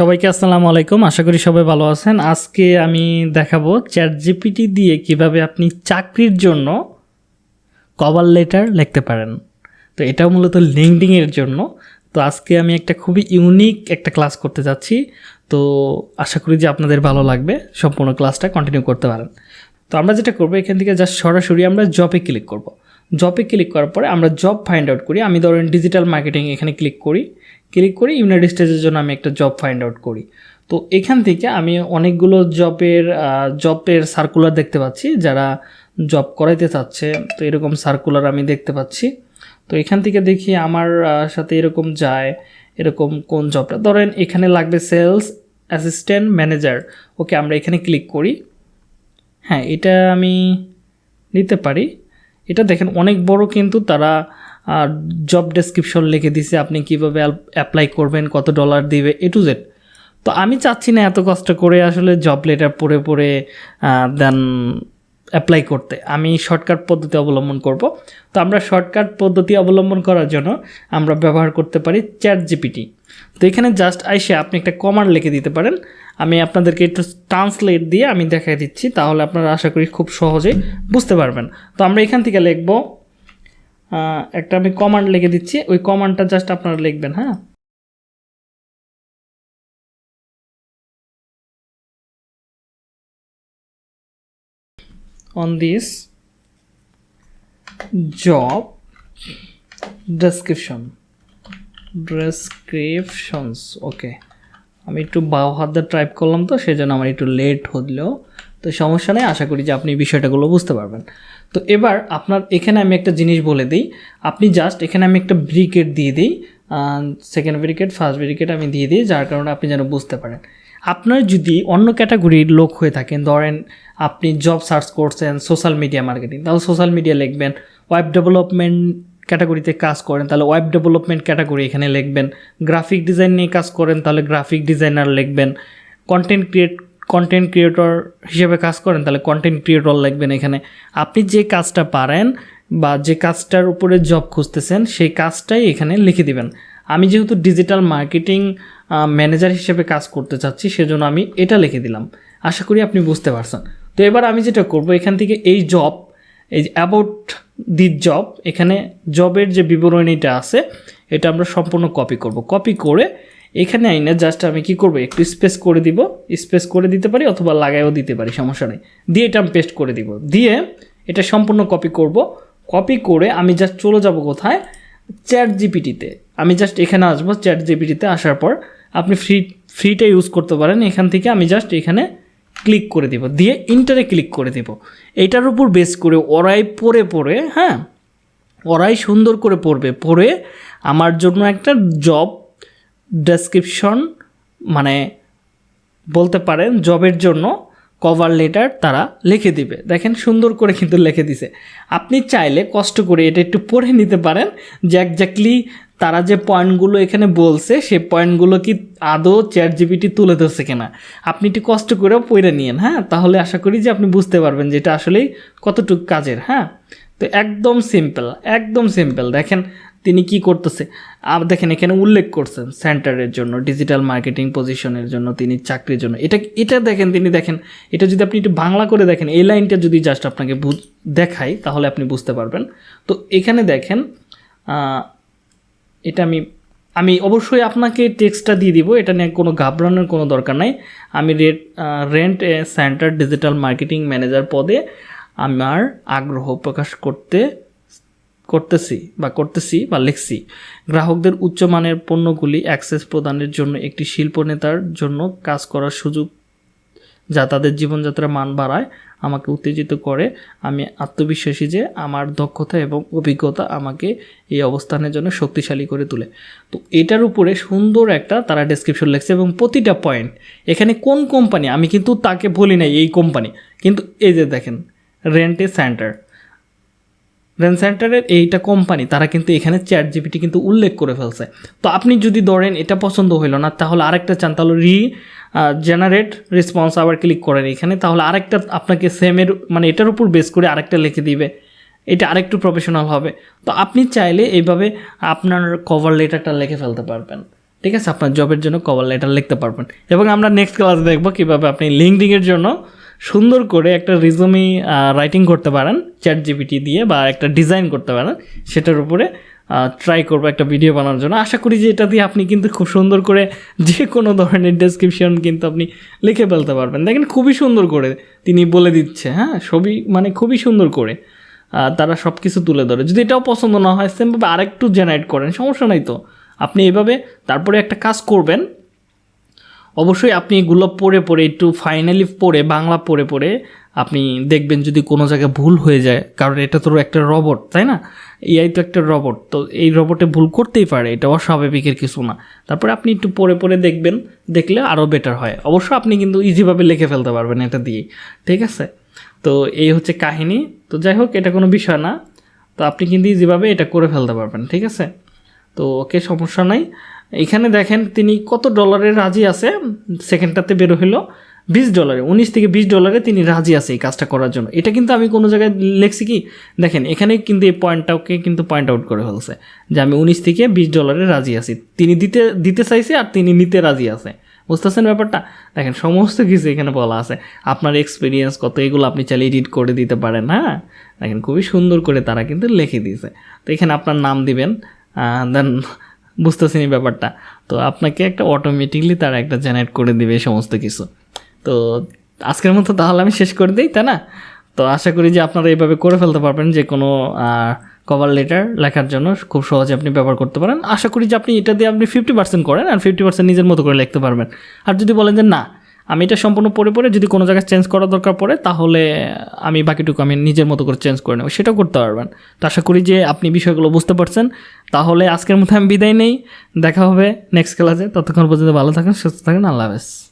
সবাইকে আসসালামু আলাইকুম। আশা করি সবাই ভালো আছেন। আজকে আমি দেখাবো চ্যাট জিপিটি দিয়ে কীভাবে আপনি চাকরির জন্য কভার লেটার লিখতে পারেন। তো এটাও মূলত লিঙ্কডিংয়ের জন্য। তো আজকে আমি একটা খুবই ইউনিক একটা ক্লাস করতে যাচ্ছি। তো আশা করি যে আপনাদের ভালো লাগবে। সম্পূর্ণ ক্লাসটা কন্টিনিউ করতে পারেন। তো আমরা যেটা করব, এখান থেকে জাস্ট সরাসরি আমরা জবে ক্লিক করব। জবে ক্লিক করার পরে আমরা জব ফাইন্ড আউট করি। আমি ধরেন ডিজিটাল মার্কেটিং এখানে ক্লিক করি। ক্লিক করি ইউনাইটেড স্টেজের জন্য আমি একটা জব ফাইন্ড আউট করি। তো এখান থেকে আমি অনেকগুলো জবের জবের সার্কুলার দেখতে পাচ্ছি, যারা জব করাইতে চাচ্ছে। তো এরকম সার্কুলার আমি দেখতে পাচ্ছি। তো এখান থেকে দেখি আমার সাথে এরকম যায়, এরকম কোন জবটা ধরেন এখানে লাগবে সেলস অ্যাসিস্ট্যান্ট ম্যানেজার ওকে, আমরা এখানে ক্লিক করি। হ্যাঁ এটা আমি নিতে পারি। এটা দেখেন অনেক বড় কিন্তু তারা জব ডেসক্রিপশন লিখে দিছে আপনি কীভাবে অ্যাপ্লাই করবেন, কত ডলার দিবে এ টু জেড তো আমি চাচ্ছি না এত কষ্ট করে আসলে জব লেটার পড়ে পড়ে দেন অ্যাপ্লাই করতে। আমি শর্টকাট পদ্ধতি অবলম্বন করব। তো আমরা শর্টকাট পদ্ধতি অবলম্বন করার জন্য আমরা ব্যবহার করতে পারি চ্যাট জিপিটি তো এখানে জাস্ট আইসে আপনি একটা কমান্ড লিখে দিতে পারেন। আমি আপনাদেরকে একটু ট্রান্সলেট দিয়ে আমি দেখাই দিচ্ছি, তাহলে আপনারা আশা করি খুব সহজেই বুঝতে পারবেন। তো আমরা এখান থেকে লিখব একটা আমি কমান্ড লিখে দিচ্ছি। ওই কমান্ডটা জাস্ট আপনারা লিখবেন হ্যাঁ? On this job description, descriptions ওকে আমি একটু বাও হাত দিয়ে টাইপ করলাম তো সেই জন্য আমার একটু লেট হলেও তো সমস্যা নেই, আশা করি যে আপনি বিষয়টাগুলো বুঝতে পারবেন। তো এবার আপনার, এখানে আমি একটা জিনিস বলে দিই। আপনি জাস্ট এখানে আমি একটা ব্রিকেট দিয়ে দিই। সেকেন্ড ব্রিকেট ফার্স্ট ব্রিকেট আমি দিয়ে দিই, যার কারণে আপনি যেন বুঝতে পারেন। আপনার যদি অন্য ক্যাটাগরির লোক হয়ে থাকেন, ধরেন আপনি জব সার্চ করছেন সোশ্যাল মিডিয়া মার্কেটিং তাহলে সোশ্যাল মিডিয়া লিখবেন ওয়েব ডেভেলপমেন্ট ক্যাটাগরিতে কাজ করেন, তাহলে ওয়েব ডেভেলপমেন্ট ক্যাটাগরি এখানে লিখবেন। গ্রাফিক ডিজাইন নিয়ে কাজ করেন, তাহলে গ্রাফিক ডিজাইনার লিখবেন। কন্টেন্ট ক্রিয়েট কন্টেন্ট ক্রিয়েটর হিসেবে কাজ করেন, তাহলে কন্টেন্ট ক্রিয়েটর লিখবেন এখানে। আপনি যে কাজটা পারেন বা যে কাজটার উপরে জব খুঁজতেছেন, সেই কাজটাই এখানে লিখে দিবেন। আমি যেহেতু ডিজিটাল মার্কেটিং ম্যানেজার হিসেবে কাজ করতে চাচ্ছি, সেজন্য আমি এটা লিখে দিলাম। আশা করি আপনি বুঝতে পারছেন। তো এবার আমি যেটা করব, এখান থেকে এই জব এই অ্যাবাউট দি জব এখানে জবের যে বিবরণীটা আছে, এটা আমরা সম্পূর্ণ কপি করব। কপি করে এখানে আইনে জাস্ট আমি কি করব, একটু স্পেস করে দিব স্পেস করে দিতে পারি অথবা লাগাইও দিতে পারি, সমস্যা নেই। দিয়ে এটা আমি পেস্ট করে দিব। দিয়ে এটা সম্পূর্ণ কপি করব। কপি করে আমি জাস্ট চলে যাব কোথায়? চ্যাট জিপিটিতে আমি জাস্ট এখানে আসব চ্যাট জিপিটিতে আসার পর আপনি ফ্রি ফ্রিটা ইউজ করতে পারেন। এখান থেকে আমি জাস্ট এখানে ক্লিক করে দিব। দিয়ে ইন্টারে ক্লিক করে দিব। এইটার উপর বেস করে ওরাই পড়ে পড়ে হ্যাঁ? ওরাই সুন্দর করে পড়বে। পড়ে আমার জন্য একটা জব ডেসক্রিপশন মানে বলতে পারেন জবের জন্য কভার লেটার তারা লিখে দিবে। দেখেন সুন্দর করে কিন্তু লিখে দিছে। আপনি চাইলে কষ্ট করে এটা একটু পড়ে নিতে পারেন যে একজাক্টলি তারা যে পয়েন্টগুলো এখানে বলছে সেই পয়েন্টগুলো কি আদৌ চ্যাট জিপিটি তুলে ধরছে কিনা। আপনি একটু কষ্ট করেও পড়ে নিয়েন হ্যাঁ? তাহলে আশা করি যে আপনি বুঝতে পারবেন যে এটা আসলেই কতটুকু কাজের হ্যাঁ? তো একদম সিম্পল একদম সিম্পল দেখেন তিনি কি করতেছে? আর দেখেন, এখানে উল্লেখ করছেন সেন্টারের জন্য, ডিজিটাল মার্কেটিং পজিশনের জন্য তিনি চাকরির জন্য। এটা এটা দেখেন, তিনি দেখেন, এটা যদি আপনি একটু বাংলা করে দেখেন, এই লাইনটা যদি জাস্ট আপনাকে দেখাই, তাহলে আপনি বুঝতে পারবেন। তো এখানে দেখেন এটা আমি আমি অবশ্যই আপনাকে টেক্সটটা দিয়ে দিব, এটা নিয়ে কোনো ঘাবড়ানোর কোনো দরকার নাই। আমি rate rent centre digital marketing manager পদে আমার আগ্রহ প্রকাশ করতে করতেছি বা করতেছি বা লিখছি, গ্রাহকদের উচ্চমানের পণ্যগুলি অ্যাক্সেস প্রদানের জন্য একটি শিল্প নেতার জন্য কাজ করার সুযোগ যা তাদের জীবনযাত্রার মান বাড়ায়, আমাকে উত্তেজিত করে। আমি আত্মবিশ্বাসী যে আমার দক্ষতা এবং অভিজ্ঞতা আমাকে এই অবস্থানের জন্য শক্তিশালী করে তোলে। তো এটার উপরে সুন্দর একটা তারা ডেসক্রিপশন লিখছে এবং প্রতিটা পয়েন্ট এখানে কোন কোম্পানি আমি কিন্তু তাকে বলি নাই এই কোম্পানি কিন্তু এই যে দেখেন রেন্টে সেন্টার রেন সেন্টারের এইটা কোম্পানি তারা কিন্তু এখানে চ্যাট জিপিটি কিন্তু উল্লেখ করে ফেলছে। তো আপনি যদি ধরেন এটা পছন্দ হইল না, তাহলে আরেকটা চান, তাহলে রি জেনারেট রেসপন্স আবার ক্লিক করেন এখানে, তাহলে আরেকটা আপনাকে সেমের মানে এটার উপর বেস করে আরেকটা লিখে দিবে। এটা আরেকটু প্রফেশনাল হবে। তো আপনি চাইলে এইভাবে আপনার কভার লেটারটা লিখে ফেলতে পারবেন। ঠিক আছে? আপনার জবের জন্য কভার লেটার লিখতে পারবেন। এবং আমরা নেক্সট ক্লাস দেখব কীভাবে আপনি লিঙ্কডিংয়ের জন্য সুন্দর করে একটা রিজুমি রাইটিং করতে পারেন চ্যাট জিপিটি দিয়ে বা একটা ডিজাইন করতে পারেন, সেটার উপরে ট্রাই করব একটা ভিডিও বানানোর জন্য। আশা করি যে এটা দিয়ে আপনি কিন্তু খুব সুন্দর করে যে কোনো ধরনের ডেসক্রিপশন কিন্তু আপনি লিখে ফেলতে পারবেন। দেখেন খুবই সুন্দর করে তিনি বলে দিচ্ছে হ্যাঁ? ছবি মানে খুবই সুন্দর করে তারা সব কিছু তুলে ধরে। যদি এটাও পছন্দ না হয় সেমভাবে আরেকটু জেনারেট করেন, সমস্যা নাই তো। আপনি এভাবে তারপরে একটা কাজ করবেন অবশ্যই আপনি এগুলো পড়ে পড়ে, একটু ফাইনালি পড়ে, বাংলা পড়ে পড়ে আপনি দেখবেন যদি কোনো জায়গায় ভুল হয়ে যায়, কারণ এটা তো একটা রবট তাই না? এআই তো একটা রবট তো এই রবটে ভুল করতেই পারে, এটা অস্বাভাবিকের কিছু না। তারপরে আপনি একটু পড়ে পড়ে দেখবেন, দেখলে আরও বেটার হয়। অবশ্য আপনি কিন্তু ইজিভাবে লিখে ফেলতে পারবেন এটা দিয়ে, ঠিক আছে? তো এই হচ্ছে কাহিনী। তো যাই হোক, এটা কোনো বিষয় না। তো আপনি কিন্তু ইজিভাবে এটা করে ফেলতে পারবেন, ঠিক আছে? তো ওকে সমস্যা নাই। এখানে দেখেন তিনি কত ডলারে রাজি আছে সেকেন্ডটাতে বের হলো বিশ ডলারে উনিশ থেকে বিশ ডলারে তিনি রাজি আছে এই কাজটা করার জন্য। এটা কিন্তু আমি কোনো জায়গায় লিখছি কি, দেখেন এখানে কিন্তু এই পয়েন্টটাকে কিন্তু পয়েন্ট আউট করে ফেলছে যে আমি উনিশ থেকে বিশ ডলারে রাজি আছি। তিনি দিতে দিতে চাইছে আর তিনি নিতে রাজি আছে। বুঝতেছেন ব্যাপারটা? দেখেন সমস্ত কিছু এখানে বলা আছে। আপনার এক্সপিরিয়েন্স কত, এগুলো আপনি চাইলে এডিট করে দিতে পারেন হ্যাঁ? দেখেন খুবই সুন্দর করে তারা কিন্তু লিখে দিয়েছে। তো এখানে আপনার নাম দিবেন দেন বুঝতেছেন এই ব্যাপারটা। তো আপনাকে একটা অটোমেটিকলি তারা একটা জেনারেট করে দিবে সমস্ত কিছু। তো আজকের মতো তাহলে আমি শেষ করে দিই, তাই না? তো আশা করি যে আপনারা এইভাবে করে ফেলতে পারবেন যে কোনো কভার লেটার লেখার জন্য খুব সহজে আপনি ব্যবহার করতে পারেন। আশা করি যে আপনি এটা দিয়ে আপনি ফিফটি পার্সেন্ট করেন আর ফিফটি পার্সেন্ট নিজের মতো করে লিখতে পারবেন। আর যদি বলেন যে না আমি এটা সম্পূর্ণ পরে পরে যদি কোনো জায়গায় চেঞ্জ করা দরকার পড়ে, তাহলে আমি বাকিটুকু আমি নিজের মতো করে চেঞ্জ করে নেব। সেটাও করতে পারবেন। তো আশা করি যে আপনি বিষয়গুলো বুঝতে পারছেন। তাহলে আজকের মতো আমি বিদায় নেই। দেখা হবে নেক্সট ক্লাসে ততক্ষণ পর্যন্ত ভালো থাকেন, সুস্থ থাকেন। আল্লাহ হাফেজ।